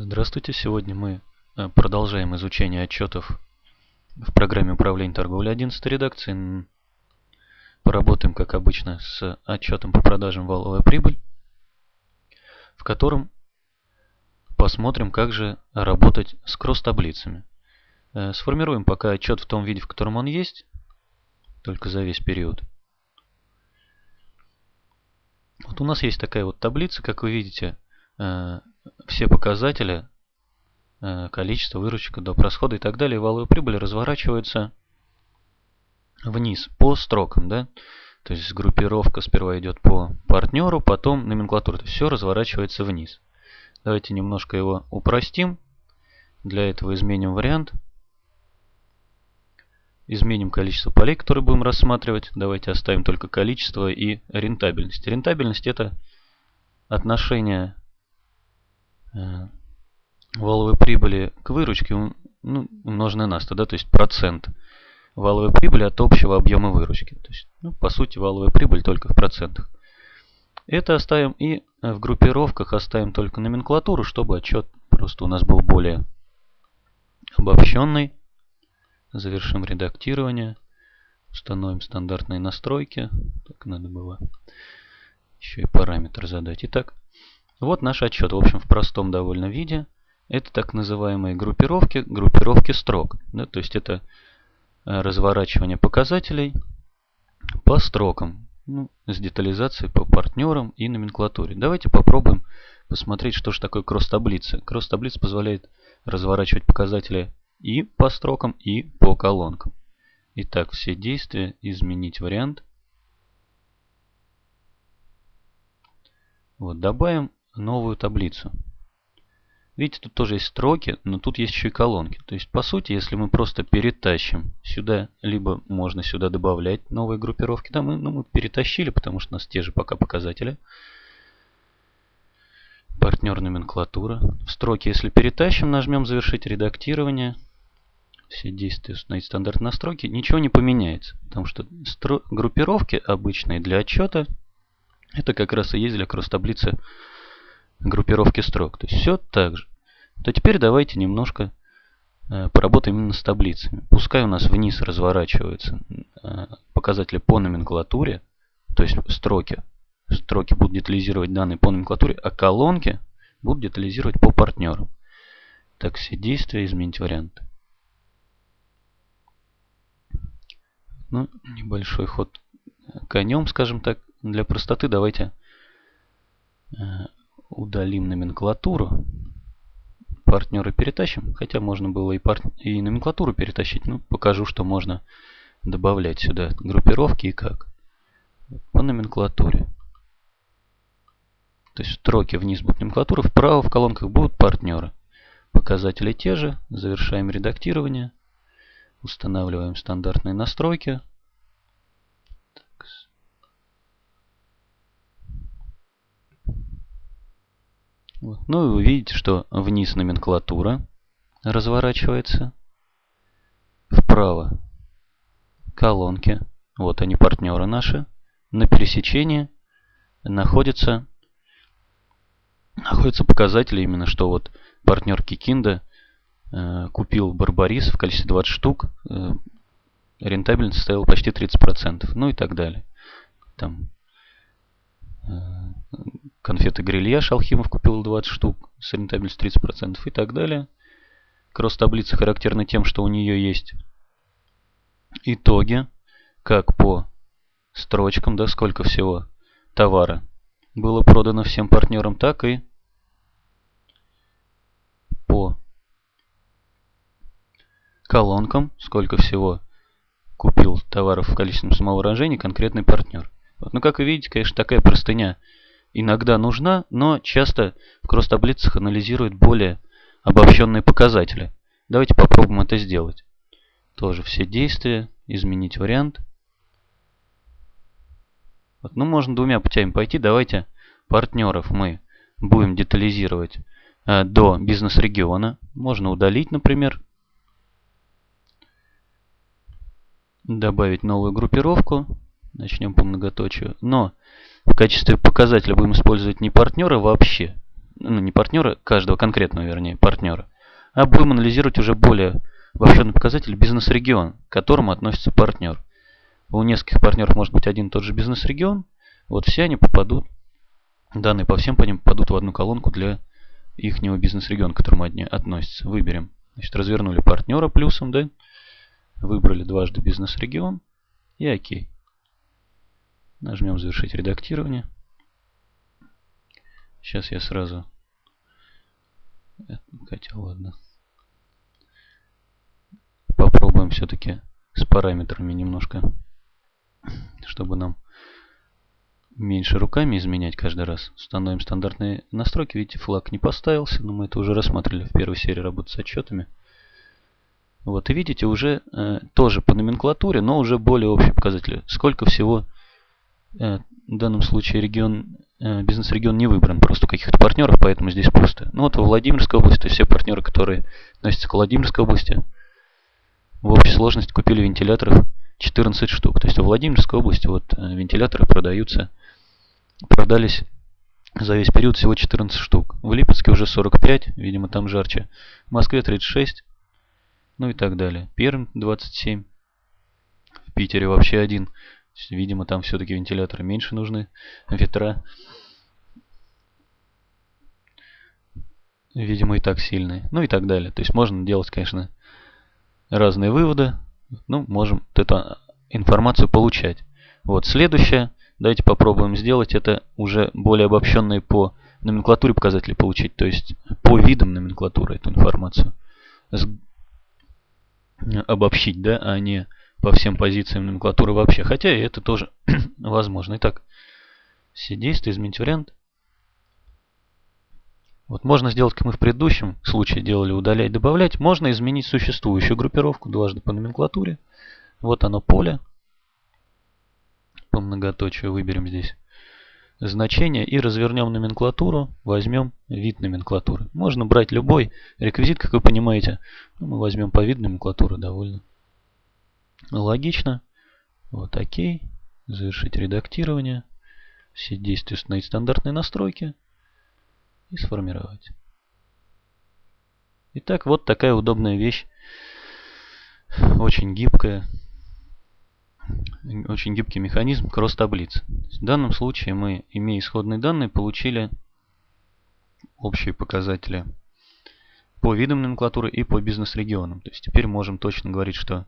Здравствуйте! Сегодня мы э, продолжаем изучение отчетов в программе управления торговлей 11 редакции. Поработаем, как обычно, с отчетом по продажам валовая прибыль, в котором посмотрим, как же работать с кросс-таблицами. Э, сформируем пока отчет в том виде, в котором он есть, только за весь период. Вот у нас есть такая вот таблица, как вы видите, э, все показатели, э, количество, выручка, доп. расходы и так далее, валовая прибыль разворачиваются вниз по строкам. Да? То есть группировка сперва идет по партнеру, потом номенклатура. То есть все разворачивается вниз. Давайте немножко его упростим. Для этого изменим вариант. Изменим количество полей, которые будем рассматривать. Давайте оставим только количество и рентабельность. Рентабельность это отношение валовой прибыли к выручке ну, умноженное на 100, да, то есть процент валовой прибыли от общего объема выручки. То есть, ну, по сути, валовая прибыль только в процентах. Это оставим и в группировках оставим только номенклатуру, чтобы отчет просто у нас был более обобщенный. Завершим редактирование. Установим стандартные настройки. Так надо было еще и параметр задать. Итак, вот наш отчет. В общем, в простом довольно виде. Это так называемые группировки, группировки строк. Да, то есть это э, разворачивание показателей по строкам. Ну, с детализацией по партнерам и номенклатуре. Давайте попробуем посмотреть, что же такое кросс-таблица. Кросс-таблица позволяет разворачивать показатели и по строкам, и по колонкам. Итак, все действия, изменить вариант. Вот, добавим новую таблицу. Видите, тут тоже есть строки, но тут есть еще и колонки. То есть, по сути, если мы просто перетащим сюда, либо можно сюда добавлять новые группировки, да, мы, ну, мы перетащили, потому что у нас те же пока показатели. Партнер номенклатура. В строке, если перетащим, нажмем завершить редактирование все действия установить стандарт настройки, ничего не поменяется. Потому что группировки обычные для отчета, это как раз и есть для кросс-таблицы группировки строк. То есть все так же. То теперь давайте немножко э, поработаем именно с таблицами. Пускай у нас вниз разворачиваются э, показатели по номенклатуре, то есть строки. Строки будут детализировать данные по номенклатуре, а колонки будут детализировать по партнерам. Так, все действия, изменить варианты. Ну, небольшой ход конем, скажем так. Для простоты давайте э, удалим номенклатуру. Партнеры перетащим. Хотя можно было и, пар... и номенклатуру перетащить. Ну, покажу, что можно добавлять сюда группировки и как. По номенклатуре. То есть строки вниз будут номенклатура, вправо в колонках будут партнеры. Показатели те же. Завершаем редактирование. Устанавливаем стандартные настройки. Ну и вы видите, что вниз номенклатура разворачивается. Вправо колонки. Вот они, партнеры наши. На пересечении находятся, находятся показатели именно, что вот партнер Кикинда Э, купил Барбарис в количестве 20 штук, э, рентабельность составила почти 30%, ну и так далее. Там конфеты Грилья Шалхимов купил 20 штук с рентабельностью 30% и так далее. Кросс-таблица характерна тем, что у нее есть итоги, как по строчкам, да, сколько всего товара было продано всем партнерам, так и по колонкам, сколько всего купил товаров в количественном самовыражении конкретный партнер. Вот, ну, как вы видите, конечно, такая простыня иногда нужна, но часто в кросс-таблицах анализируют более обобщенные показатели. Давайте попробуем это сделать. Тоже все действия, изменить вариант. Вот, ну, можно двумя путями пойти. Давайте партнеров мы будем детализировать э, до бизнес-региона. Можно удалить, например, добавить новую группировку. Начнем по многоточию. Но в качестве показателя будем использовать не партнера вообще. ну не партнера, каждого конкретного, вернее, партнера, а будем анализировать уже более обобщенный показатель бизнес-регион, к которому относится партнер. У нескольких партнеров может быть один и тот же бизнес-регион, вот все они попадут, данные по всем по ним попадут в одну колонку для их бизнес-региона, к которому они относятся. Выберем. Значит, развернули партнера плюсом, да, выбрали дважды бизнес-регион и ОК. Нажмем завершить редактирование. Сейчас я сразу... Хотя ладно. Попробуем все-таки с параметрами немножко, чтобы нам меньше руками изменять каждый раз. Установим стандартные настройки. Видите, флаг не поставился, но мы это уже рассматривали в первой серии работы с отчетами. Вот, и видите, уже э, тоже по номенклатуре, но уже более общие показатели. Сколько всего э, в данном случае регион, э, бизнес-регион не выбран, просто у каких-то партнеров, поэтому здесь пусто. Ну вот во Владимирской области все партнеры, которые относятся к Владимирской области, в общей сложности купили вентиляторов 14 штук. То есть в Владимирской области вот э, вентиляторы продаются, продались за весь период всего 14 штук. В Липецке уже 45, видимо там жарче. В Москве 36, ну и так далее. Пермь 27. В Питере вообще один. Видимо, там все-таки вентиляторы меньше нужны. Ветра. Видимо, и так сильные. Ну и так далее. То есть можно делать, конечно, разные выводы. Ну, можем вот эту информацию получать. Вот, следующее. Давайте попробуем сделать это уже более обобщенные по номенклатуре показатели получить. То есть по видам номенклатуры эту информацию. Обобщить, да, а не по всем позициям номенклатуры вообще. Хотя и это тоже возможно. Итак, все действия, изменить вариант. Вот можно сделать, как мы в предыдущем случае делали, удалять, добавлять. Можно изменить существующую группировку дважды по номенклатуре. Вот оно поле. По многоточию выберем здесь значение и развернем номенклатуру, возьмем вид номенклатуры. Можно брать любой реквизит, как вы понимаете. Ну, мы возьмем по виду номенклатуры довольно Логично. Вот окей. Завершить редактирование. Все действия установить стандартные настройки. И сформировать. Итак, вот такая удобная вещь. Очень гибкая. Очень гибкий механизм кросс-таблиц. В данном случае мы, имея исходные данные, получили общие показатели по видам номенклатуры и по бизнес-регионам. То есть теперь можем точно говорить, что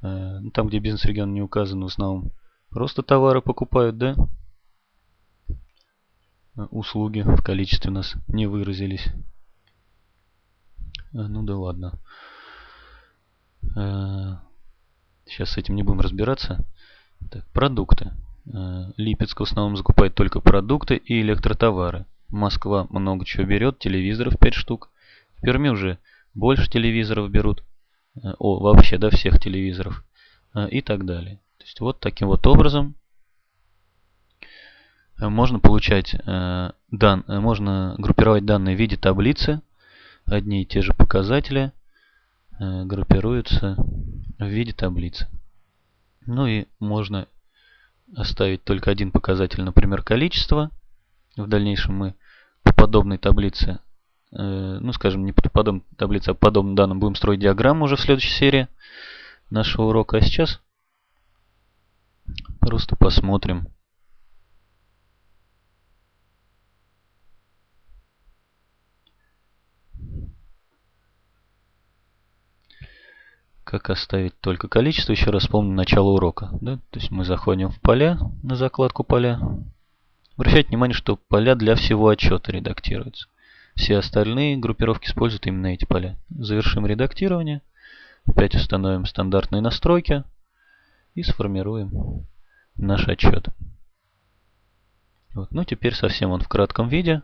там, где бизнес-регион не указан, в основном просто товары покупают, да? Э, услуги в количестве нас не выразились. Э, ну да ладно. Сейчас с этим не будем разбираться. Так, продукты. Липецк в основном закупает только продукты и электротовары. Москва много чего берет, телевизоров 5 штук. В Перми уже больше телевизоров берут. Э, о, вообще, да, всех телевизоров э, и так далее. То есть вот таким вот образом э, можно получать дан, можно группировать данные в виде таблицы. Одни и те же показатели группируются в виде таблицы. Ну и можно оставить только один показатель, например, количество. В дальнейшем мы по подобной таблице ну, скажем, не по подобной таблице, а по подобным данным будем строить диаграмму уже в следующей серии нашего урока. А сейчас просто посмотрим. Как оставить только количество. Еще раз помню начало урока. Да? То есть мы заходим в поля, на закладку поля. Обращайте внимание, что поля для всего отчета редактируются. Все остальные группировки используют именно эти поля. Завершим редактирование. Опять установим стандартные настройки. И сформируем наш отчет. Вот. Ну, теперь совсем он в кратком виде.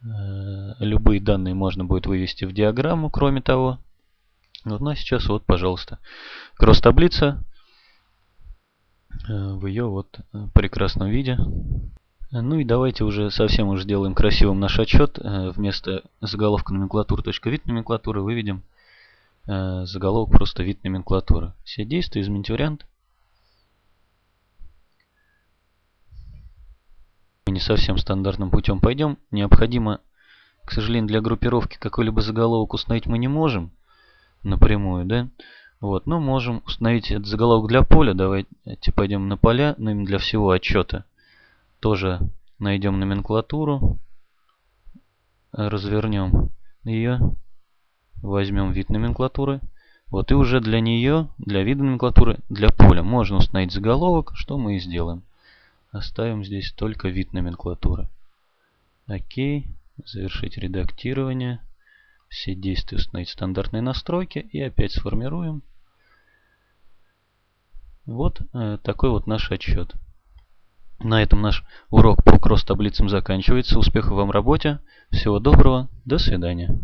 Э, любые данные можно будет вывести в диаграмму, кроме того. Вот, ну, а сейчас вот, пожалуйста, кросс-таблица э, в ее вот э, прекрасном виде. Ну и давайте уже совсем уже сделаем красивым наш отчет. Э, вместо заголовка номенклатура.вид номенклатуры выведем э, заголовок просто вид номенклатуры. Все действия, изменить вариант. не совсем стандартным путем пойдем. Необходимо, к сожалению, для группировки какой-либо заголовок установить мы не можем напрямую, да? Вот, но можем установить этот заголовок для поля. Давайте пойдем на поля, но именно для всего отчета. Тоже найдем номенклатуру, развернем ее, возьмем вид номенклатуры. Вот и уже для нее, для вида номенклатуры, для поля можно установить заголовок, что мы и сделаем. Оставим здесь только вид номенклатуры. Окей. Завершить редактирование. Все действия установить стандартные настройки. И опять сформируем. Вот э, такой вот наш отчет. На этом наш урок по кросс-таблицам заканчивается. Успехов вам в работе. Всего доброго. До свидания.